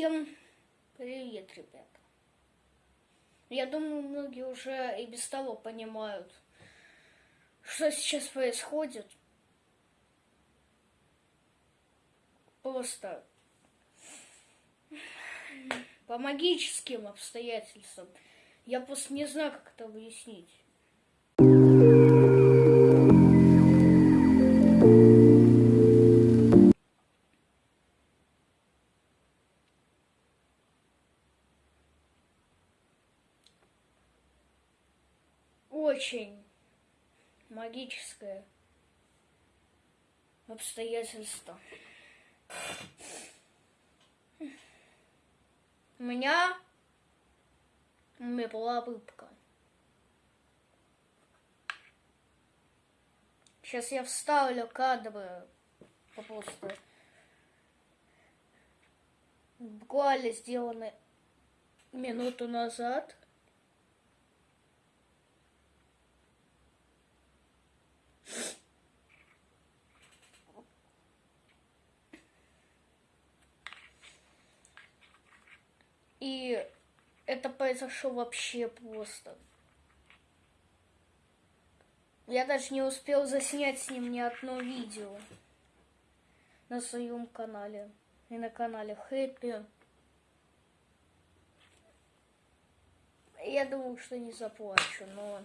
Всем привет, ребята. Я думаю, многие уже и без того понимают, что сейчас происходит. Просто по магическим обстоятельствам. Я просто не знаю, как это объяснить. Очень магическое обстоятельство. У меня умерла рыбка. Сейчас я вставлю кадры просто буквально сделаны минуту назад. И это произошло вообще просто. Я даже не успел заснять с ним ни одно видео на своем канале и на канале Хэппи. Я думал, что не заплачу, но...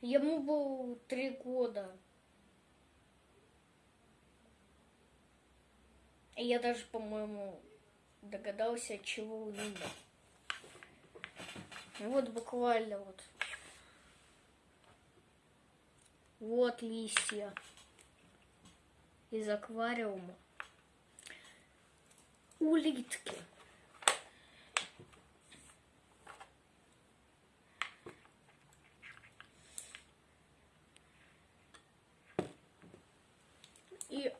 Ему было три года. И я даже, по-моему, догадался, от чего он умер. Вот буквально вот. Вот листья из аквариума. Улитки. И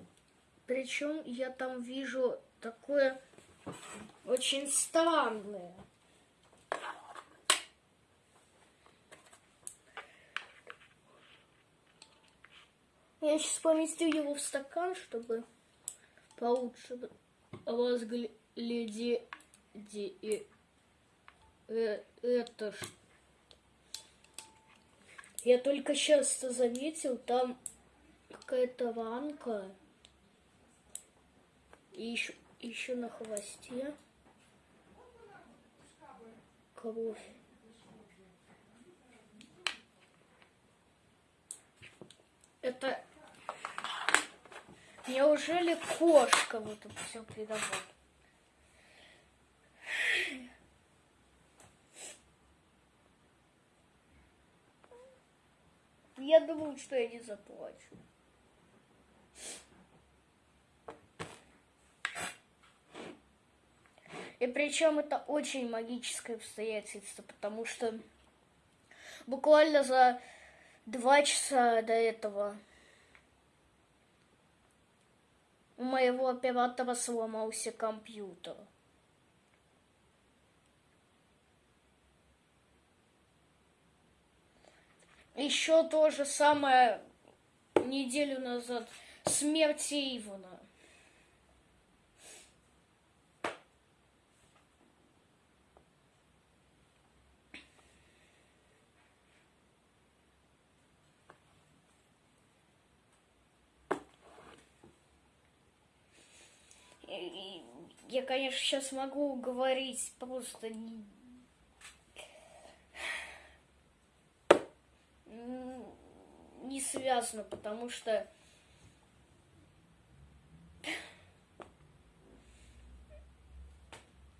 причем я там вижу такое очень странное. Я сейчас поместю его в стакан, чтобы получше разглядеть э, это. Я только сейчас заметил, там какая-то ранка. И еще, еще на хвосте кровь. Это неужели кошка вот это все придавала? Я думал, что я не заплачу. И причем это очень магическое обстоятельство, потому что буквально за два часа до этого у моего оператора сломался компьютер. Еще то же самое неделю назад смерть Ивана. Я, конечно, сейчас могу говорить просто не... не связано, потому что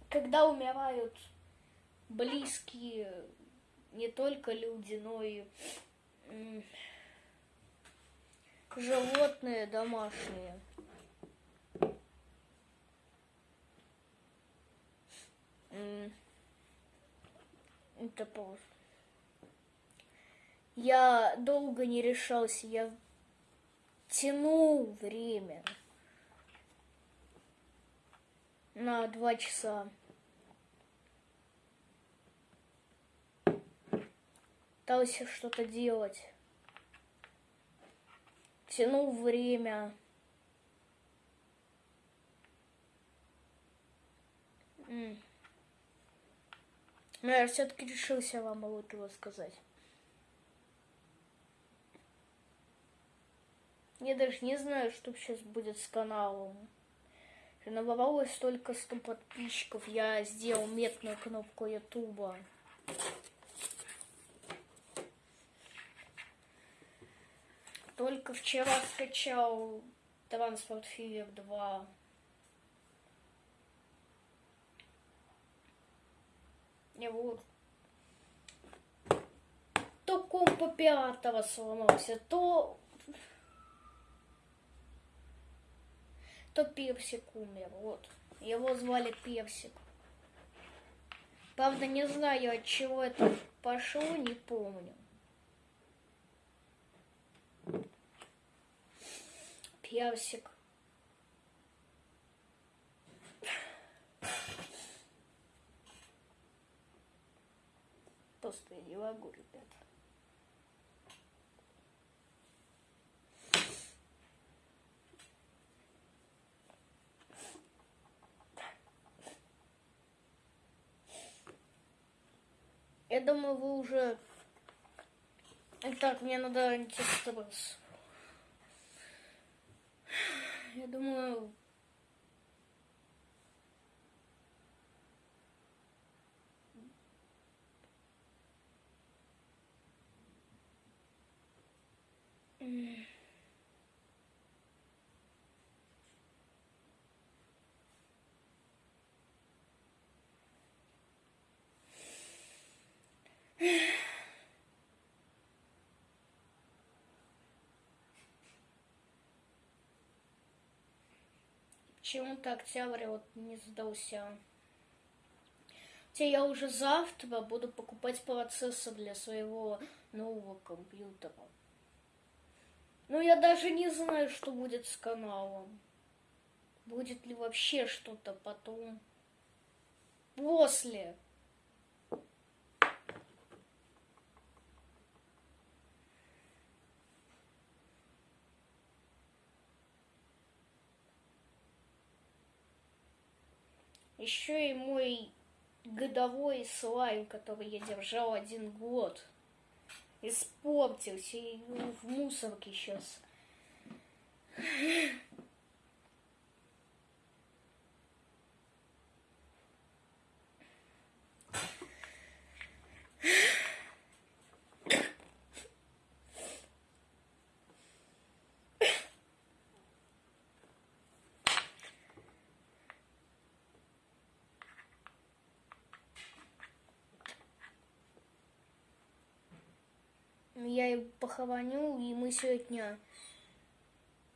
когда умирают близкие не только люди, но и животные домашние. Это просто. Я долго не решался, я тянул время на два часа. Пытался что-то делать. тянул время. Но я все-таки решился вам лучше рассказать. Я даже не знаю, что сейчас будет с каналом. Набралось только 100 подписчиков. Я сделал метную кнопку Ютуба. Только вчера скачал Транспорт Фивер 2. Вот. То комп пятого сломался, то то Персик умер, вот. Его звали Персик. Правда, не знаю, от чего это пошло, не помню. Персик. Просто я не могу, ребята. Я думаю, вы уже... Так, мне надо антистресс. Я думаю... Почему-то октябрь вот не сдался. Хотя я уже завтра буду покупать процессор для своего нового компьютера. Но я даже не знаю, что будет с каналом. Будет ли вообще что-то потом. После. Еще и мой годовой слайм, который я держал один год, испортился и ну, в мусорке сейчас. Я ее похороню, и мы сегодня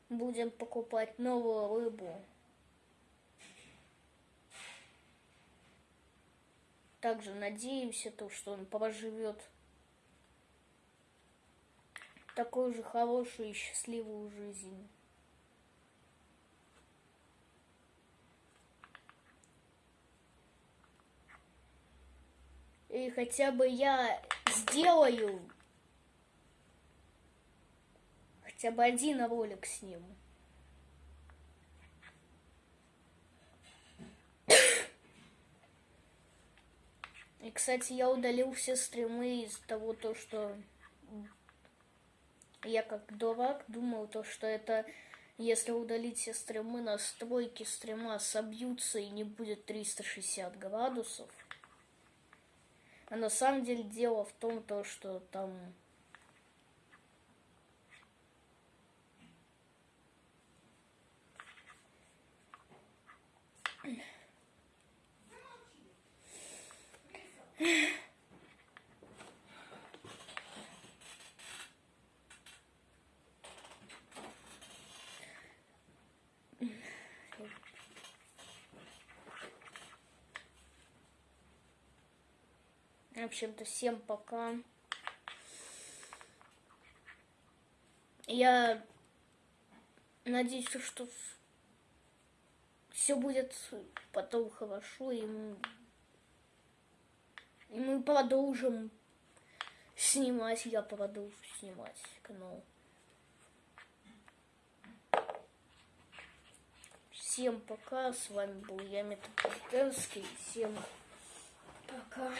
будем покупать новую рыбу. Также надеемся, то, что он проживет такую же хорошую и счастливую жизнь. И хотя бы я сделаю хотя бы один ролик с ним. И, кстати, я удалил все стримы из того, то, что я как дурак думал, то, что это если удалить все стримы, настройки стрима собьются и не будет 360 градусов. А на самом деле дело в том, то, что там В общем-то, всем пока. Я надеюсь, что все будет потом хорошо, и мы, и мы продолжим снимать, я продолжу снимать канал. Всем пока, с вами был я, Метаполитенский. Всем пока.